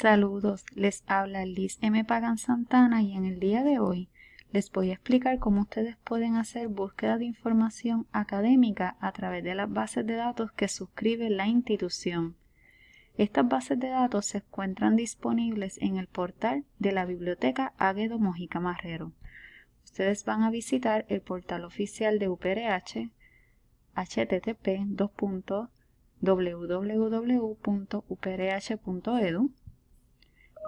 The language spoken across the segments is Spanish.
Saludos, les habla Liz M. Pagan Santana y en el día de hoy les voy a explicar cómo ustedes pueden hacer búsqueda de información académica a través de las bases de datos que suscribe la institución. Estas bases de datos se encuentran disponibles en el portal de la Biblioteca Águedo Mojica Marrero. Ustedes van a visitar el portal oficial de UPRH http www.uprh.edu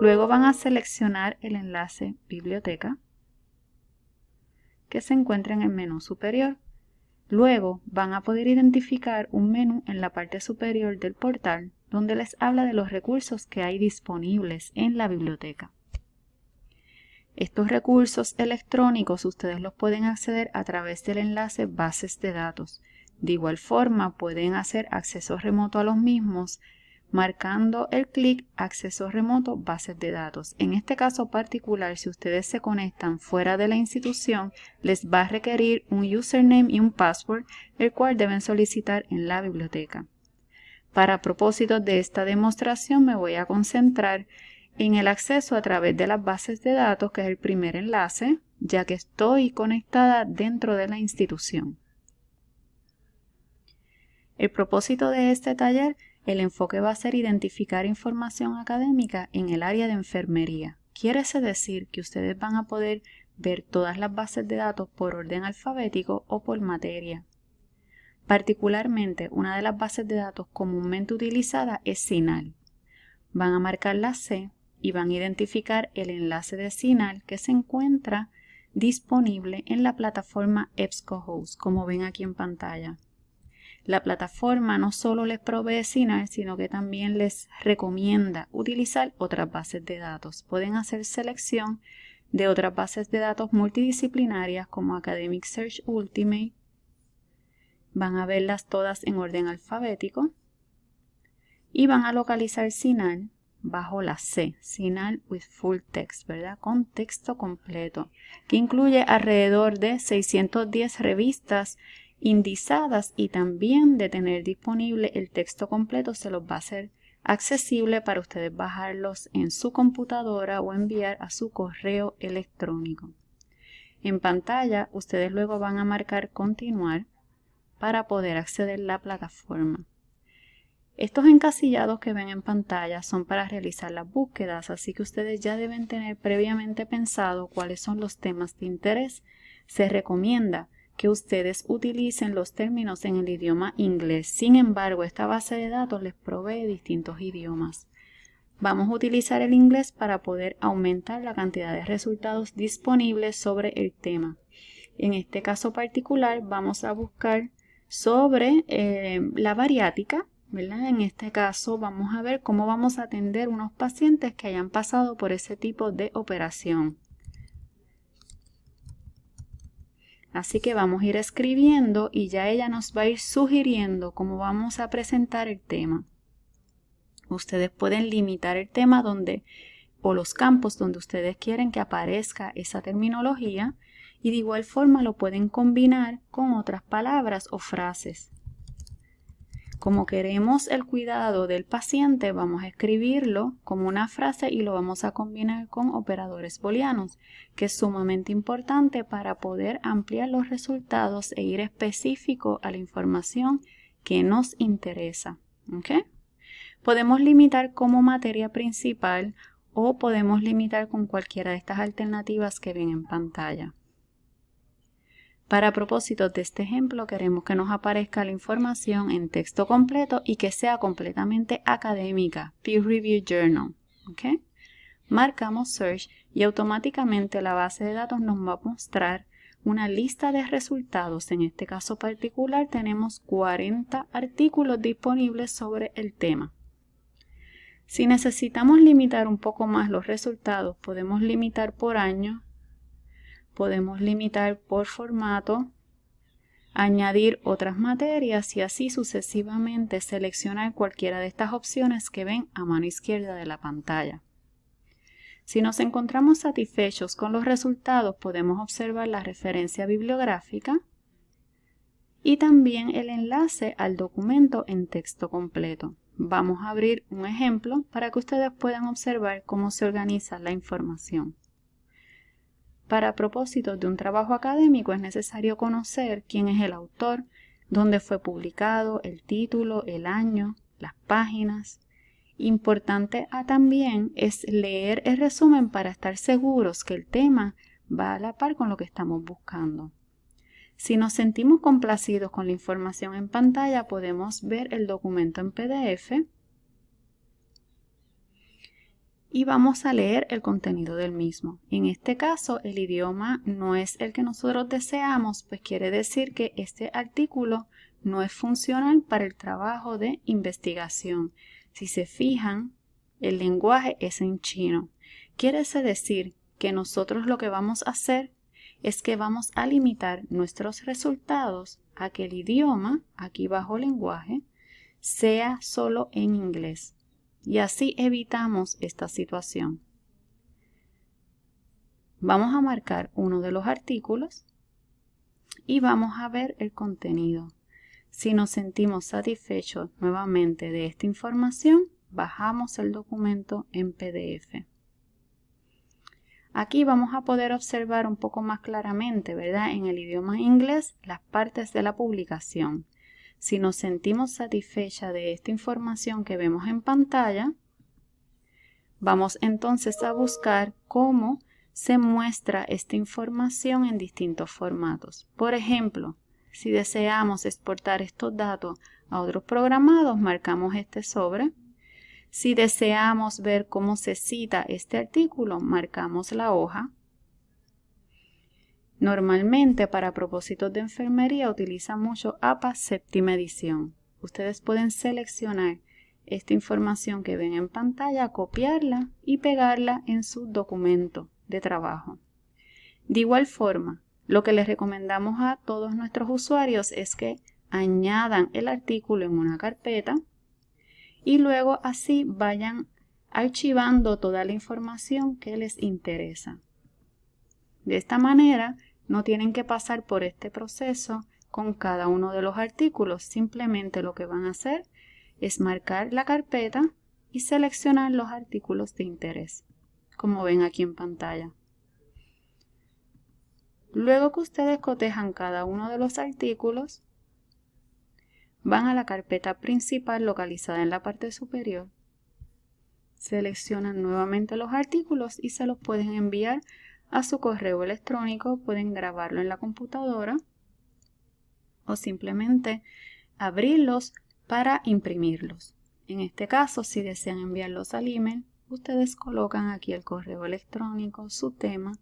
Luego van a seleccionar el enlace Biblioteca que se encuentra en el menú superior. Luego van a poder identificar un menú en la parte superior del portal donde les habla de los recursos que hay disponibles en la biblioteca. Estos recursos electrónicos ustedes los pueden acceder a través del enlace Bases de datos. De igual forma pueden hacer acceso remoto a los mismos marcando el clic acceso remoto bases de datos. En este caso particular, si ustedes se conectan fuera de la institución, les va a requerir un username y un password, el cual deben solicitar en la biblioteca. Para propósitos de esta demostración me voy a concentrar en el acceso a través de las bases de datos, que es el primer enlace, ya que estoy conectada dentro de la institución. El propósito de este taller el enfoque va a ser identificar información académica en el área de enfermería. Quiere decir que ustedes van a poder ver todas las bases de datos por orden alfabético o por materia. Particularmente, una de las bases de datos comúnmente utilizada es SINAL. Van a marcar la C y van a identificar el enlace de SINAL que se encuentra disponible en la plataforma EBSCOhost, como ven aquí en pantalla. La plataforma no solo les provee SINAR, sino que también les recomienda utilizar otras bases de datos. Pueden hacer selección de otras bases de datos multidisciplinarias como Academic Search Ultimate. Van a verlas todas en orden alfabético. Y van a localizar SINAR bajo la C, SINAR with Full Text, ¿verdad? Con texto completo, que incluye alrededor de 610 revistas indizadas y también de tener disponible el texto completo se los va a hacer accesible para ustedes bajarlos en su computadora o enviar a su correo electrónico. En pantalla ustedes luego van a marcar continuar para poder acceder a la plataforma. Estos encasillados que ven en pantalla son para realizar las búsquedas, así que ustedes ya deben tener previamente pensado cuáles son los temas de interés. Se recomienda que ustedes utilicen los términos en el idioma inglés. Sin embargo, esta base de datos les provee distintos idiomas. Vamos a utilizar el inglés para poder aumentar la cantidad de resultados disponibles sobre el tema. En este caso particular vamos a buscar sobre eh, la bariátrica. En este caso vamos a ver cómo vamos a atender unos pacientes que hayan pasado por ese tipo de operación. Así que vamos a ir escribiendo y ya ella nos va a ir sugiriendo cómo vamos a presentar el tema. Ustedes pueden limitar el tema donde o los campos donde ustedes quieren que aparezca esa terminología y de igual forma lo pueden combinar con otras palabras o frases. Como queremos el cuidado del paciente, vamos a escribirlo como una frase y lo vamos a combinar con operadores booleanos, que es sumamente importante para poder ampliar los resultados e ir específico a la información que nos interesa. Podemos limitar como materia principal o podemos limitar con cualquiera de estas alternativas que ven en pantalla. Para propósitos de este ejemplo queremos que nos aparezca la información en texto completo y que sea completamente académica, Peer Review Journal. Marcamos Search y automáticamente la base de datos nos va a mostrar una lista de resultados. En este caso particular tenemos 40 artículos disponibles sobre el tema. Si necesitamos limitar un poco más los resultados, podemos limitar por año podemos limitar por formato, añadir otras materias y así sucesivamente seleccionar cualquiera de estas opciones que ven a mano izquierda de la pantalla. Si nos encontramos satisfechos con los resultados, podemos observar la referencia bibliográfica y también el enlace al documento en texto completo. vamos a abrir un ejemplo para que ustedes puedan observar cómo se organiza la información. Para propósitos de un trabajo académico es necesario conocer quién es el autor, dónde fue publicado, el título, el año, las páginas. Importante también es leer el resumen para estar seguros que el tema va a la par con lo que estamos buscando. Si nos sentimos complacidos con la información en pantalla, podemos ver el documento en PDF y vamos a leer el contenido del mismo. En este caso, el idioma no es el que nosotros deseamos, pues quiere decir que este artículo no es funcional para el trabajo de investigación. Si se fijan, el lenguaje es en chino. Quiere decir que nosotros lo que vamos a hacer es que vamos a limitar nuestros resultados a que el idioma, aquí bajo lenguaje, sea solo en inglés y así evitamos esta situación. Vamos a marcar uno de los artículos y vamos a ver el contenido. Si nos sentimos satisfechos nuevamente de esta información, bajamos el documento en PDF. Aquí vamos a poder observar un poco más claramente, ¿verdad? En el idioma inglés, las partes de la publicación. Si nos sentimos satisfechas de esta información que vemos en pantalla, vamos entonces a buscar cómo se muestra esta información en distintos formatos. Por ejemplo, si deseamos exportar estos datos a otros programados, marcamos este sobre. Si deseamos ver cómo se cita este artículo, marcamos la hoja. Normalmente para propósitos de enfermería utiliza mucho APA séptima edición. Ustedes pueden seleccionar esta información que ven en pantalla, copiarla y pegarla en su documento de trabajo. De igual forma, lo que les recomendamos a todos nuestros usuarios es que añadan el artículo en una carpeta y luego así vayan archivando toda la información que les interesa. De esta manera, no tienen que pasar por este proceso con cada uno de los artículos, simplemente lo que van a hacer es marcar la carpeta y seleccionar los artículos de interés, como ven aquí en pantalla. Luego que ustedes cotejan cada uno de los artículos, van a la carpeta principal localizada en la parte superior, seleccionan nuevamente los artículos y se los pueden enviar a su correo electrónico, pueden grabarlo en la computadora o simplemente abrirlos para imprimirlos. En este caso, si desean enviarlos al email, ustedes colocan aquí el correo electrónico, su tema,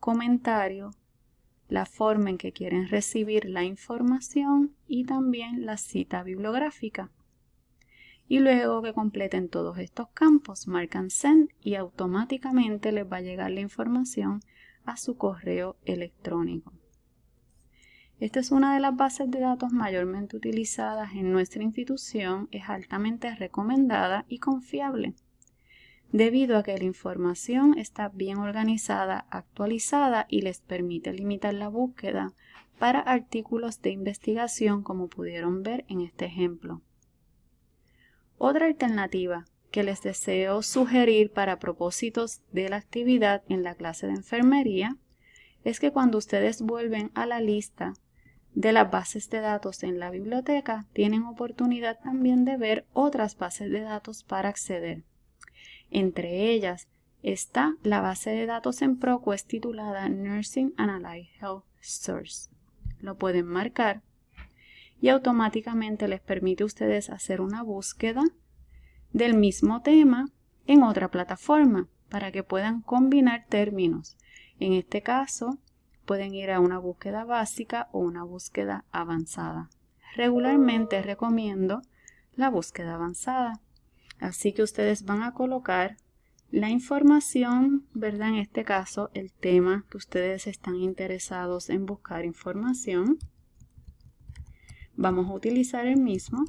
comentario, la forma en que quieren recibir la información y también la cita bibliográfica. Y luego que completen todos estos campos, marcan Send y automáticamente les va a llegar la información a su correo electrónico. Esta es una de las bases de datos mayormente utilizadas en nuestra institución, es altamente recomendada y confiable, debido a que la información está bien organizada, actualizada y les permite limitar la búsqueda para artículos de investigación como pudieron ver en este ejemplo. Otra alternativa que les deseo sugerir para propósitos de la actividad en la clase de enfermería es que cuando ustedes vuelven a la lista de las bases de datos en la biblioteca, tienen oportunidad también de ver otras bases de datos para acceder. Entre ellas está la base de datos en ProQuest titulada Nursing and Health Source. Lo pueden marcar y automáticamente les permite a ustedes hacer una búsqueda del mismo tema en otra plataforma para que puedan combinar términos. En este caso, pueden ir a una búsqueda básica o una búsqueda avanzada. Regularmente recomiendo la búsqueda avanzada. Así que ustedes van a colocar la información, ¿verdad? En este caso, el tema que ustedes están interesados en buscar información. Vamos a utilizar el mismo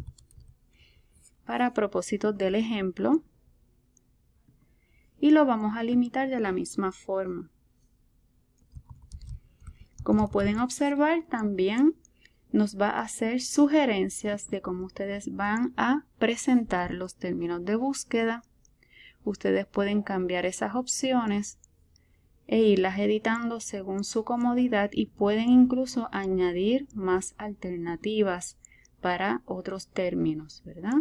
para propósitos del ejemplo y lo vamos a limitar de la misma forma. Como pueden observar, también nos va a hacer sugerencias de cómo ustedes van a presentar los términos de búsqueda. Ustedes pueden cambiar esas opciones e irlas editando según su comodidad y pueden incluso añadir más alternativas para otros términos, ¿verdad?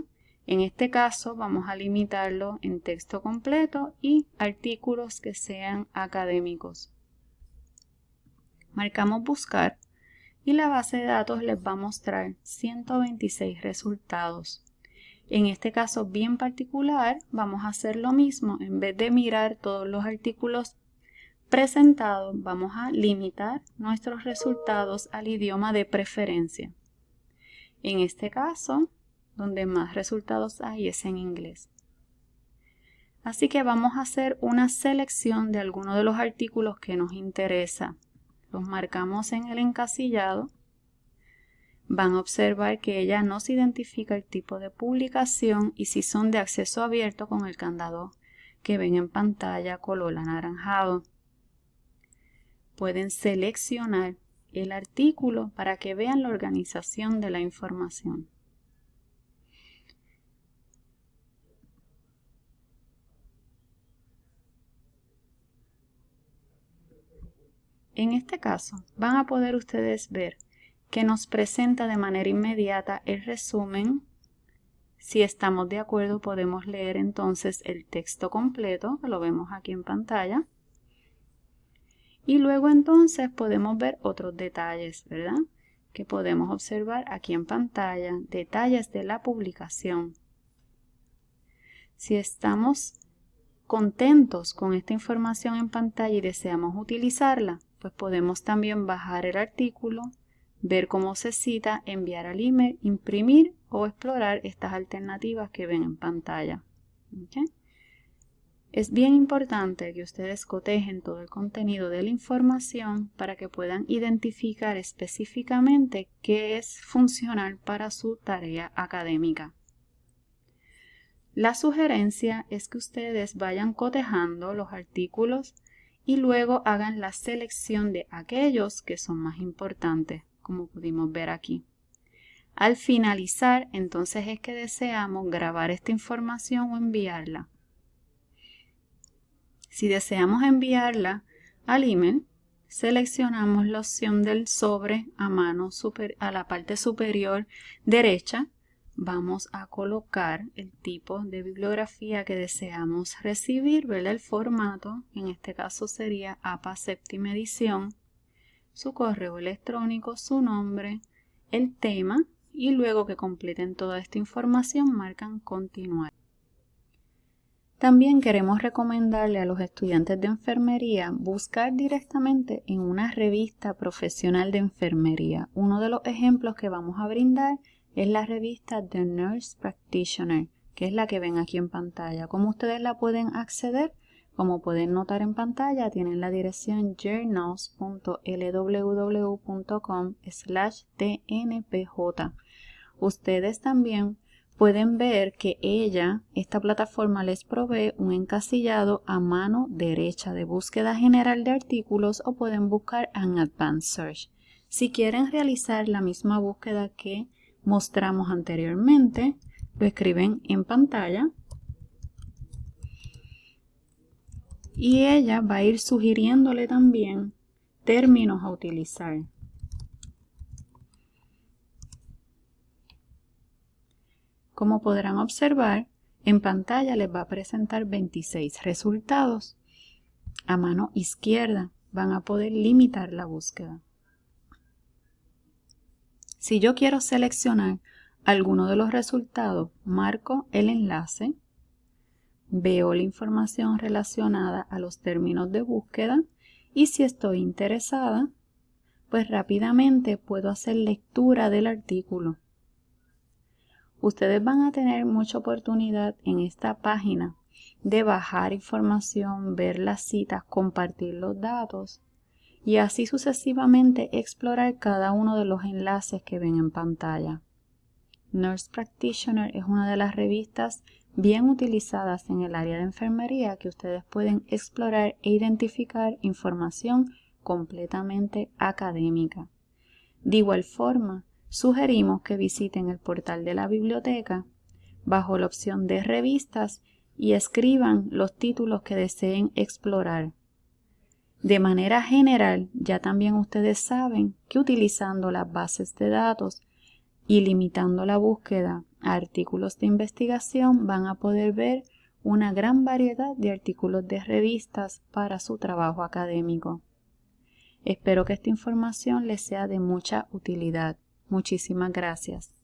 En este caso vamos a limitarlo en texto completo y artículos que sean académicos. Marcamos buscar y la base de datos les va a mostrar 126 resultados. En este caso bien particular vamos a hacer lo mismo. En vez de mirar todos los artículos presentados, vamos a limitar nuestros resultados al idioma de preferencia. En este caso donde más resultados hay es en inglés. Así que vamos a hacer una selección de algunos de los artículos que nos interesa. Los marcamos en el encasillado. Van a observar que ella nos identifica el tipo de publicación y si son de acceso abierto con el candado que ven en pantalla color anaranjado. Pueden seleccionar el artículo para que vean la organización de la información. En este caso, van a poder ustedes ver que nos presenta de manera inmediata el resumen. Si estamos de acuerdo, podemos leer entonces el texto completo, lo vemos aquí en pantalla. Y luego entonces podemos ver otros detalles, ¿verdad? Que podemos observar aquí en pantalla, detalles de la publicación. Si estamos contentos con esta información en pantalla y deseamos utilizarla, pues podemos también bajar el artículo, ver cómo se cita, enviar al email, imprimir o explorar estas alternativas que ven en pantalla. Es bien importante que ustedes cotejen todo el contenido de la información para que puedan identificar específicamente qué es funcional para su tarea académica. La sugerencia es que ustedes vayan cotejando los artículos y luego hagan la selección de aquellos que son más importantes, como pudimos ver aquí. Al finalizar, entonces es que deseamos grabar esta información o enviarla. Si deseamos enviarla al email, seleccionamos la opción del sobre a mano a la parte superior derecha vamos a colocar el tipo de bibliografía que deseamos recibir, ¿verdad? el formato, en este caso sería APA séptima edición, su correo electrónico, su nombre, el tema y luego que completen toda esta información marcan continuar. También queremos recomendarle a los estudiantes de enfermería buscar directamente en una revista profesional de enfermería. Uno de los ejemplos que vamos a brindar es la revista The Nurse Practitioner, que es la que ven aquí en pantalla. ¿Cómo ustedes la pueden acceder? Como pueden notar en pantalla, tienen la dirección journals.lww.com slash tnpj. Ustedes también pueden ver que ella, esta plataforma les provee un encasillado a mano derecha de búsqueda general de artículos o pueden buscar en Advanced Search. Si quieren realizar la misma búsqueda que mostramos anteriormente, lo escriben en pantalla y ella va a ir sugiriéndole también términos a utilizar. Como podrán observar, en pantalla les va a presentar 26 resultados. A mano izquierda van a poder limitar la búsqueda. Si yo quiero seleccionar alguno de los resultados, marco el enlace, veo la información relacionada a los términos de búsqueda y si estoy interesada, pues rápidamente puedo hacer lectura del artículo. Ustedes van a tener mucha oportunidad en esta página de bajar información, ver las citas, compartir los datos y así sucesivamente explorar cada uno de los enlaces que ven en pantalla. Nurse Practitioner es una de las revistas bien utilizadas en el área de enfermería que ustedes pueden explorar e identificar información completamente académica. De igual forma, sugerimos que visiten el portal de la biblioteca bajo la opción de revistas y escriban los títulos que deseen explorar. De manera general, ya también ustedes saben que utilizando las bases de datos y limitando la búsqueda a artículos de investigación van a poder ver una gran variedad de artículos de revistas para su trabajo académico. Espero que esta información les sea de mucha utilidad. Muchísimas gracias.